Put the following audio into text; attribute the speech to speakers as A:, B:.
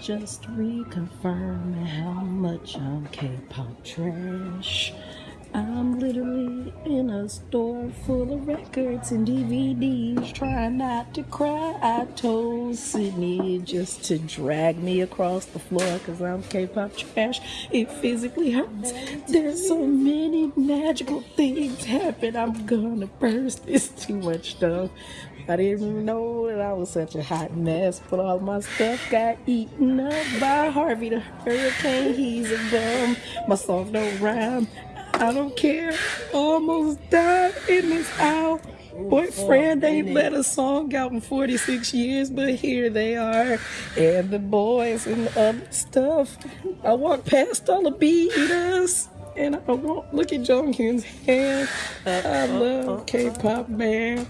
A: Just reconfirming how much I'm K-pop trash. I'm literally in a store full of records and DVDs, trying not to cry. I told Sydney just to drag me across the floor because I'm K-pop trash. It physically hurts. There's so many magical things happen. I'm gonna burst. It's too much stuff. I didn't even know that I was such a hot mess, but all my stuff got eaten up by Harvey the Hurricane. He's a bum. My song don't rhyme. I don't care. Almost died in this hour. Boyfriend ain't let a song out in 46 years, but here they are. And the boys and the other stuff. I walk past all the beaters. And I won't look at Jonghyun's hand. Uh, I uh, love uh, K-pop, man.